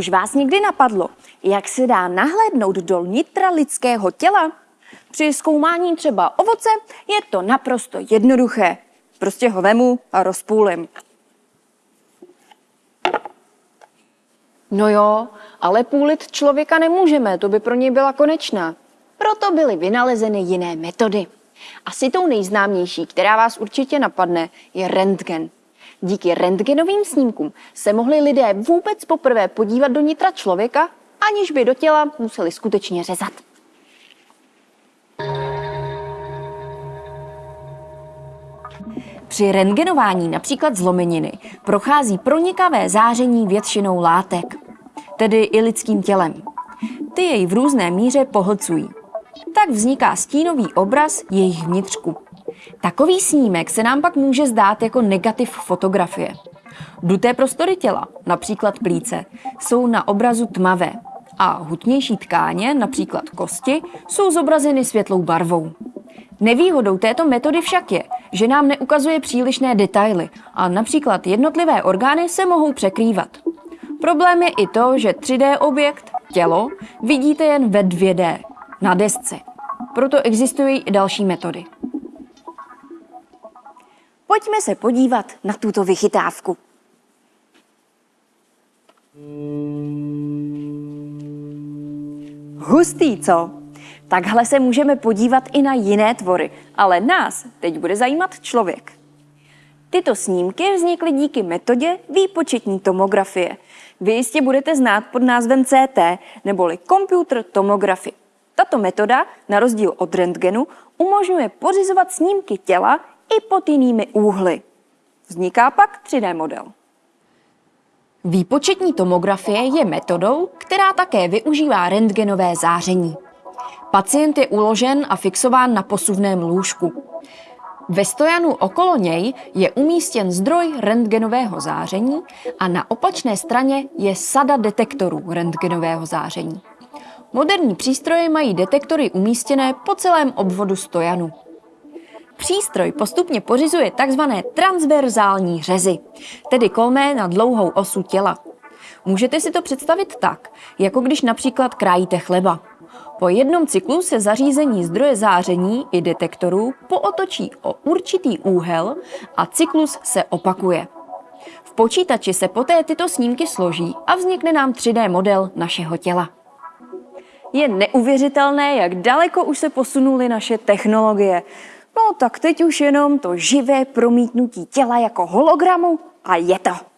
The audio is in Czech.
Už vás někdy napadlo, jak se dá nahlédnout do nitra lidského těla? Při zkoumání třeba ovoce je to naprosto jednoduché. Prostě ho vemu a rozpůlim. No jo, ale půlit člověka nemůžeme, to by pro něj byla konečná. Proto byly vynalezeny jiné metody. Asi tou nejznámější, která vás určitě napadne, je rentgen. Díky rentgenovým snímkům se mohli lidé vůbec poprvé podívat do nitra člověka, aniž by do těla museli skutečně řezat. Při rentgenování například zlomeniny prochází pronikavé záření většinou látek, tedy i lidským tělem. Ty jej v různé míře pohlcují. Tak vzniká stínový obraz jejich vnitřku. Takový snímek se nám pak může zdát jako negativ fotografie. Duté prostory těla, například plíce, jsou na obrazu tmavé a hutnější tkáně, například kosti, jsou zobrazeny světlou barvou. Nevýhodou této metody však je, že nám neukazuje přílišné detaily a například jednotlivé orgány se mohou překrývat. Problém je i to, že 3D objekt, tělo, vidíte jen ve 2D, na desce. Proto existují i další metody. Pojďme se podívat na tuto vychytávku. Hustý, co? Takhle se můžeme podívat i na jiné tvory, ale nás teď bude zajímat člověk. Tyto snímky vznikly díky metodě výpočetní tomografie. Vy jistě budete znát pod názvem CT, neboli computer tomography. Tato metoda, na rozdíl od rentgenu, umožňuje pořizovat snímky těla i pod jinými úhly. Vzniká pak 3D model. Výpočetní tomografie je metodou, která také využívá rentgenové záření. Pacient je uložen a fixován na posuvném lůžku. Ve stojanu okolo něj je umístěn zdroj rentgenového záření a na opačné straně je sada detektorů rentgenového záření. Moderní přístroje mají detektory umístěné po celém obvodu stojanu. Přístroj postupně pořizuje tzv. transverzální řezy, tedy kolmé na dlouhou osu těla. Můžete si to představit tak, jako když například krájíte chleba. Po jednom cyklu se zařízení zdroje záření i detektorů pootočí o určitý úhel a cyklus se opakuje. V počítači se poté tyto snímky složí a vznikne nám 3D model našeho těla. Je neuvěřitelné, jak daleko už se posunuly naše technologie. No tak teď už jenom to živé promítnutí těla jako hologramu a je to.